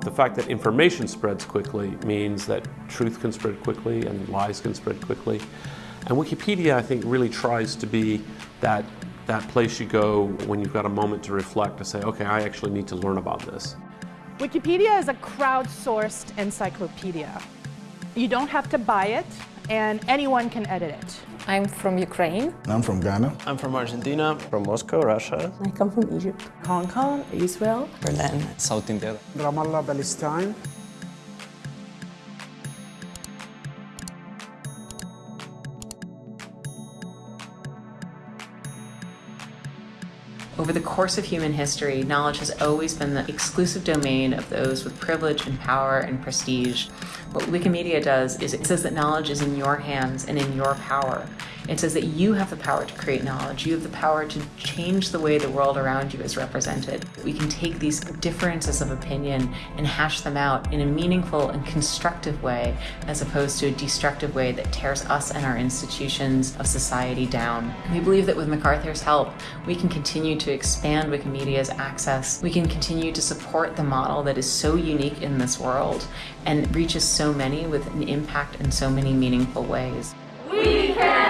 The fact that information spreads quickly means that truth can spread quickly and lies can spread quickly. And Wikipedia, I think, really tries to be that, that place you go when you've got a moment to reflect, to say, okay, I actually need to learn about this. Wikipedia is a crowdsourced encyclopedia. You don't have to buy it, and anyone can edit it. I'm from Ukraine. I'm from Ghana. I'm from Argentina. From Moscow, Russia. I come from Egypt. Hong Kong, Israel. Berlin. South India. Ramallah, Palestine. Over the course of human history, knowledge has always been the exclusive domain of those with privilege and power and prestige. What Wikimedia does is it says that knowledge is in your hands and in your power. It says that you have the power to create knowledge. You have the power to change the way the world around you is represented. We can take these differences of opinion and hash them out in a meaningful and constructive way as opposed to a destructive way that tears us and our institutions of society down. We believe that with MacArthur's help, we can continue to expand Wikimedia's access. We can continue to support the model that is so unique in this world and reaches so many with an impact in so many meaningful ways. We can!